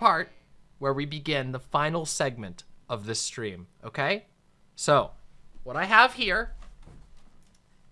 part where we begin the final segment of this stream, okay? So, what I have here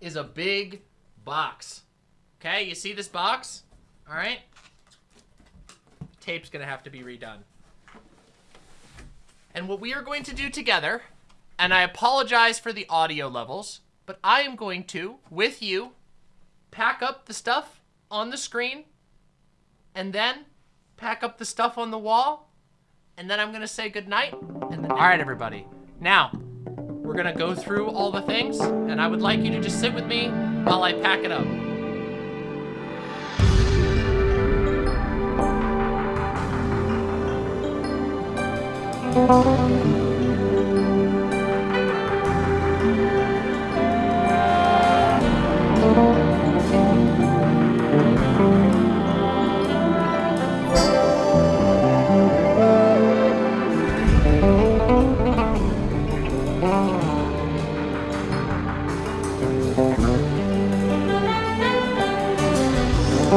is a big box. Okay, you see this box? All right? Tape's gonna have to be redone. And what we are going to do together, and I apologize for the audio levels, but I am going to, with you, pack up the stuff on the screen, and then pack up the stuff on the wall, and then I'm gonna say goodnight. And then, all right, everybody. Now, we're gonna go through all the things, and I would like you to just sit with me while I pack it up. Oh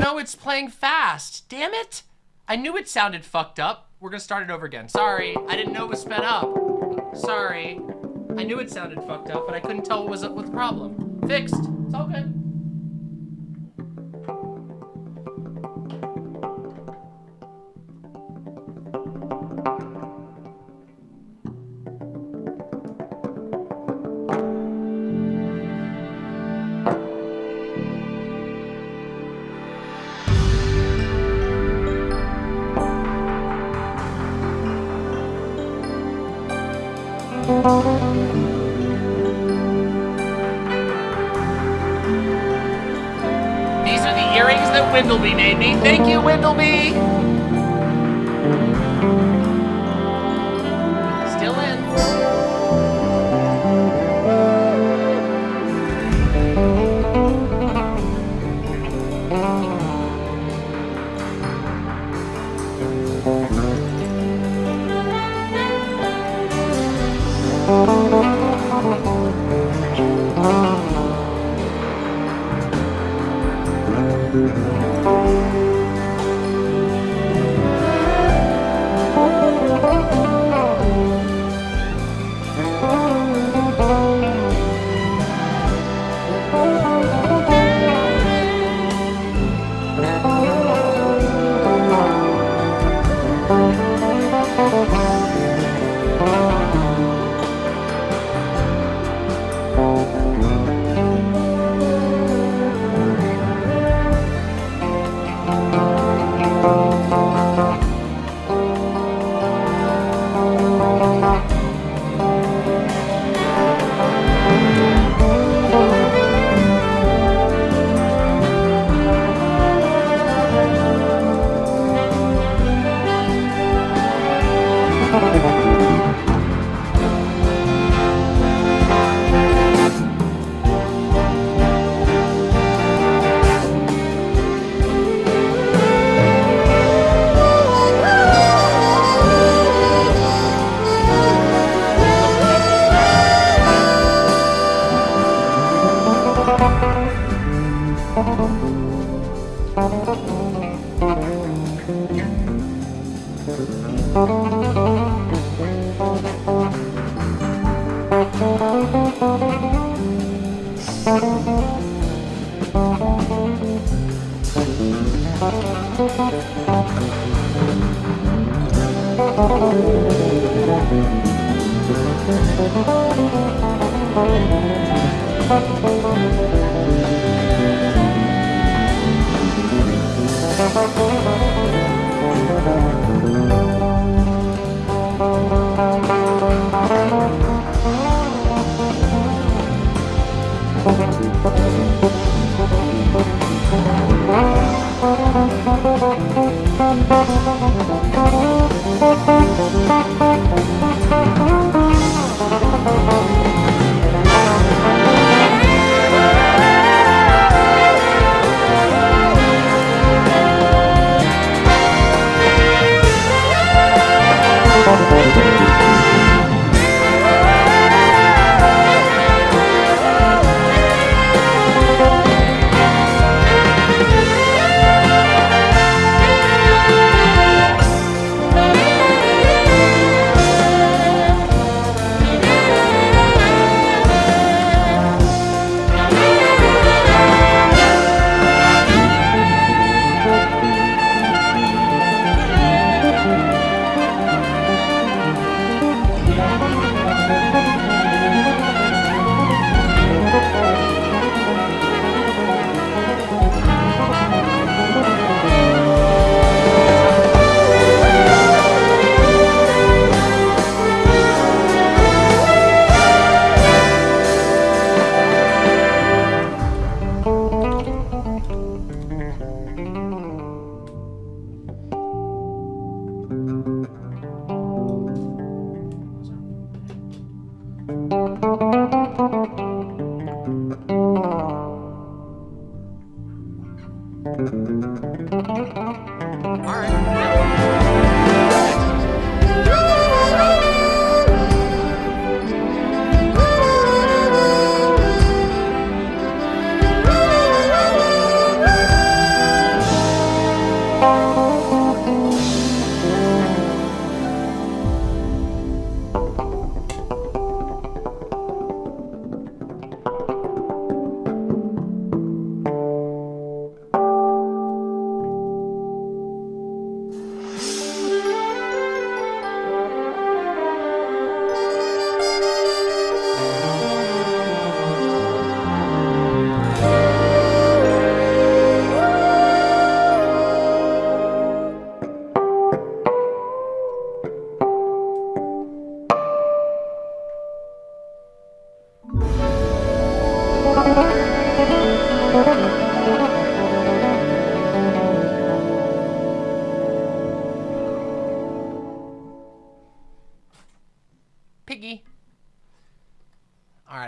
no, it's playing fast. Damn it. I knew it sounded fucked up. We're gonna start it over again. Sorry, I didn't know it was sped up. Sorry. I knew it sounded fucked up, but I couldn't tell what was up with the problem. Fixed. It's all good. Windleby made me. Thank you, Windleby.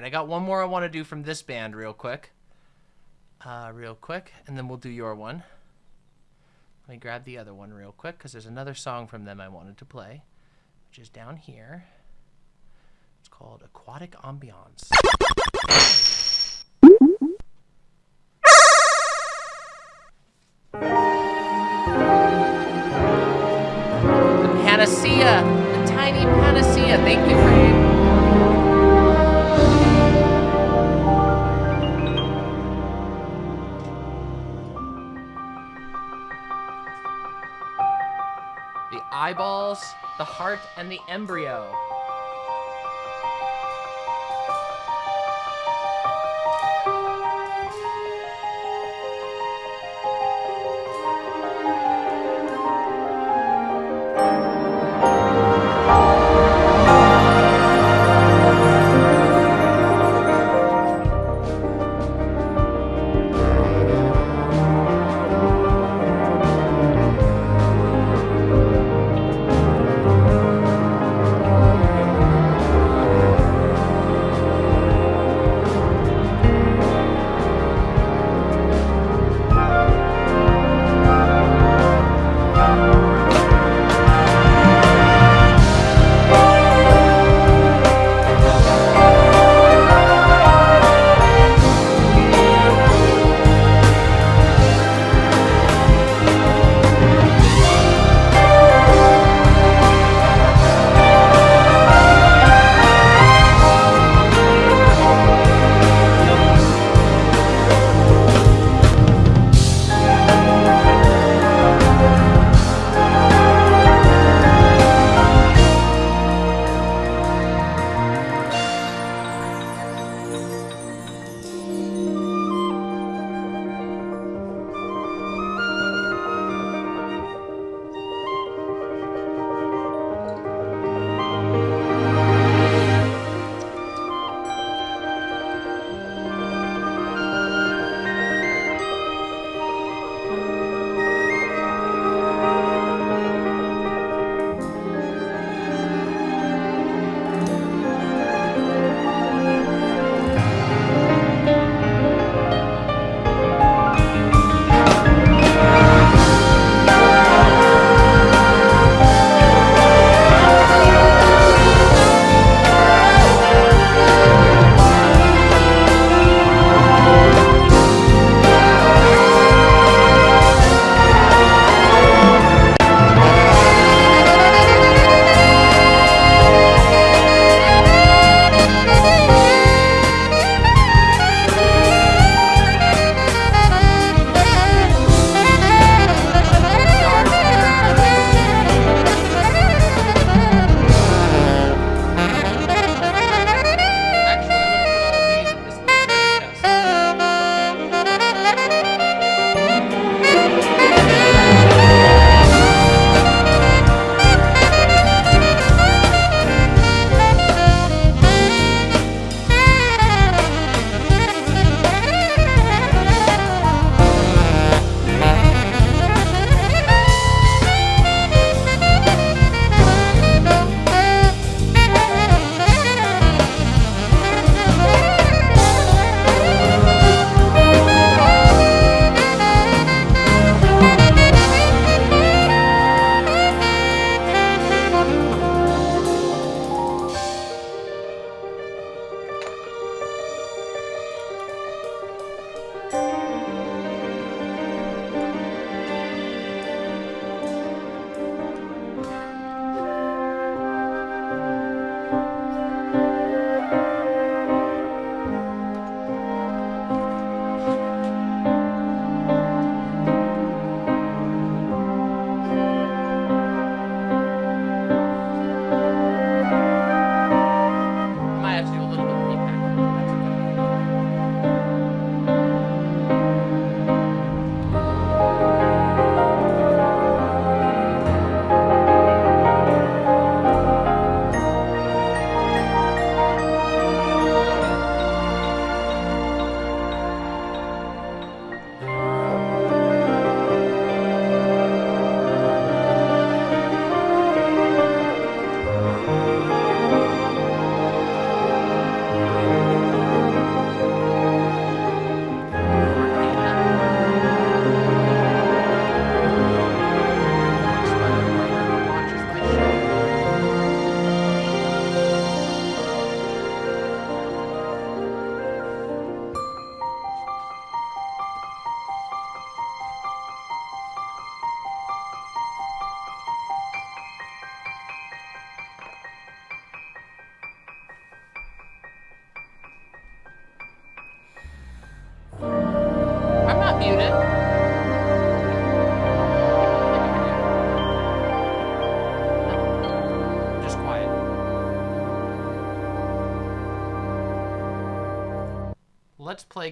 I got one more I want to do from this band real quick. Uh, real quick, and then we'll do your one. Let me grab the other one real quick because there's another song from them I wanted to play, which is down here. It's called Aquatic Ambiance. The Panacea, the tiny Panacea. Thank you for the heart, and the embryo.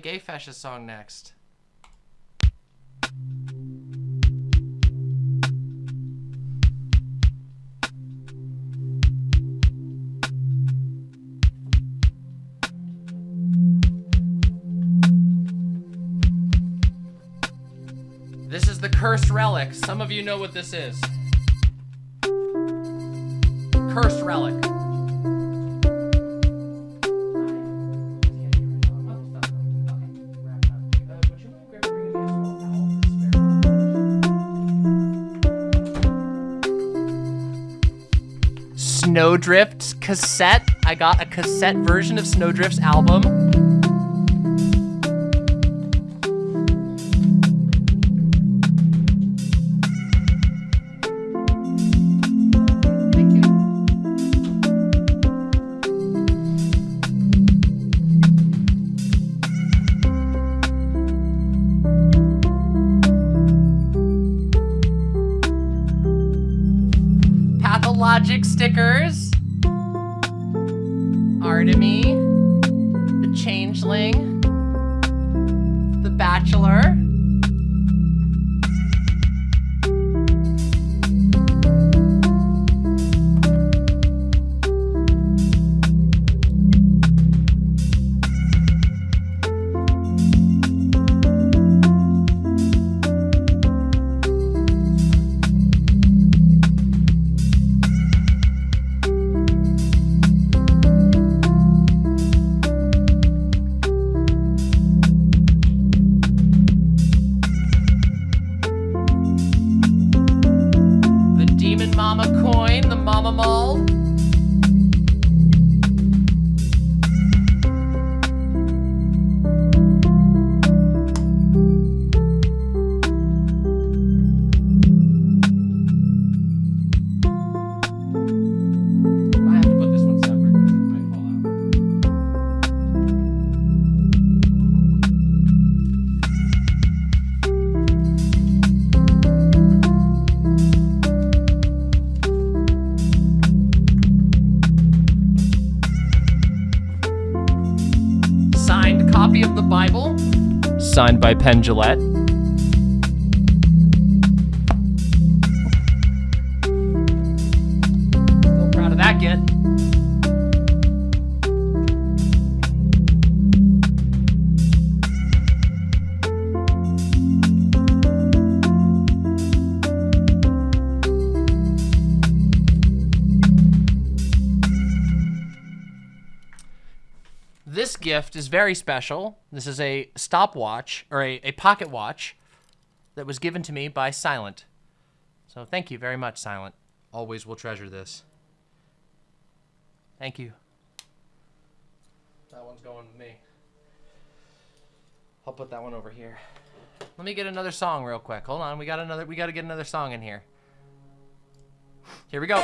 Play Gay Fascist song next. This is the cursed relic. Some of you know what this is. Cursed relic. Snowdrift cassette. I got a cassette version of Snowdrift's album. Signed by Penn Jillette. This gift is very special. This is a stopwatch or a, a pocket watch that was given to me by Silent. So thank you very much, Silent. Always will treasure this. Thank you. That one's going with me. I'll put that one over here. Let me get another song real quick. Hold on. We got another we got to get another song in here. Here we go.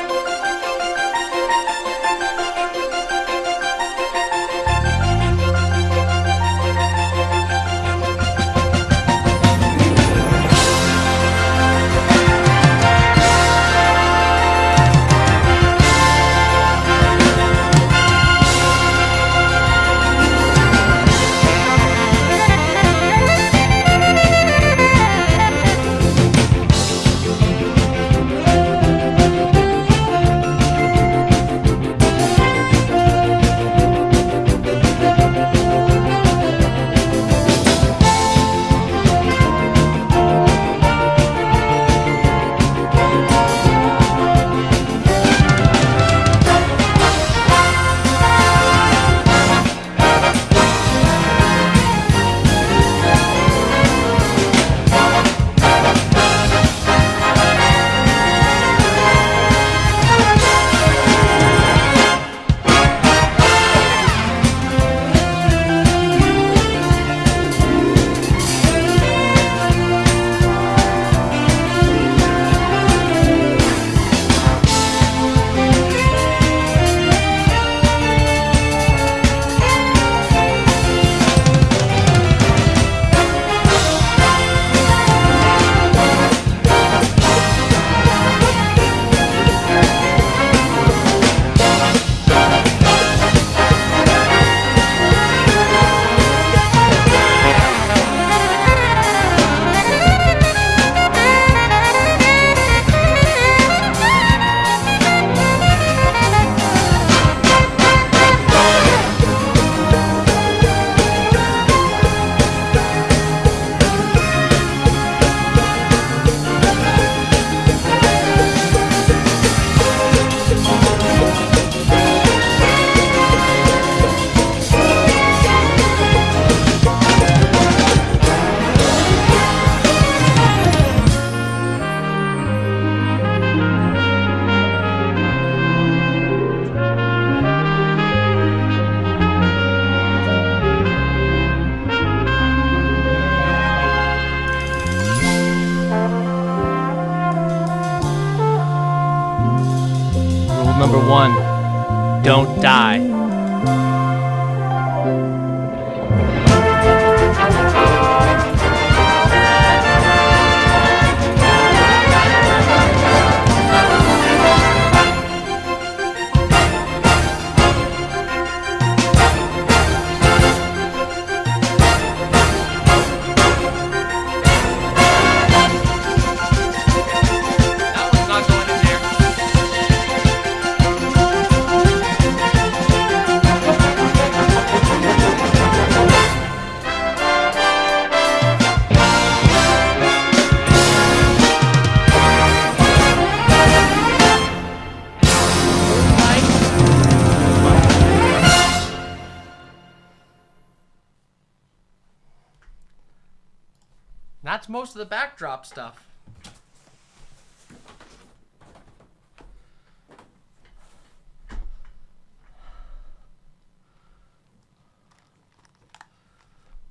Most of the backdrop stuff.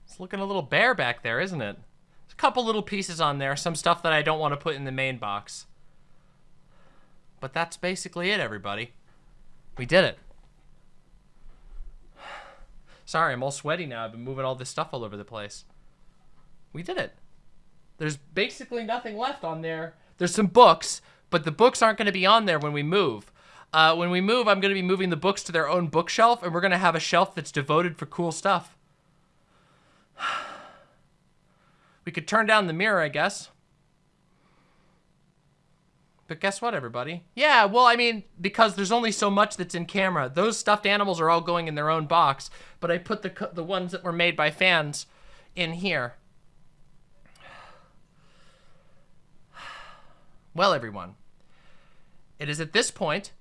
It's looking a little bare back there, isn't it? There's a couple little pieces on there, some stuff that I don't want to put in the main box. But that's basically it, everybody. We did it. Sorry, I'm all sweaty now. I've been moving all this stuff all over the place. We did it. There's basically nothing left on there. There's some books, but the books aren't going to be on there when we move. Uh, when we move, I'm going to be moving the books to their own bookshelf, and we're going to have a shelf that's devoted for cool stuff. We could turn down the mirror, I guess. But guess what, everybody? Yeah, well, I mean, because there's only so much that's in camera. Those stuffed animals are all going in their own box, but I put the the ones that were made by fans in here. Well, everyone, it is at this point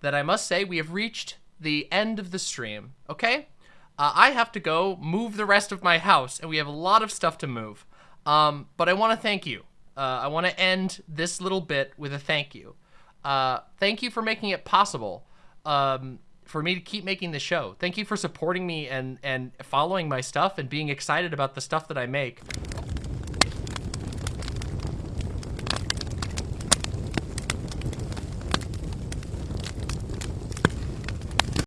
that I must say we have reached the end of the stream, okay? Uh, I have to go move the rest of my house, and we have a lot of stuff to move. Um, but I want to thank you. Uh, I want to end this little bit with a thank you. Uh, thank you for making it possible um, for me to keep making the show. Thank you for supporting me and, and following my stuff and being excited about the stuff that I make.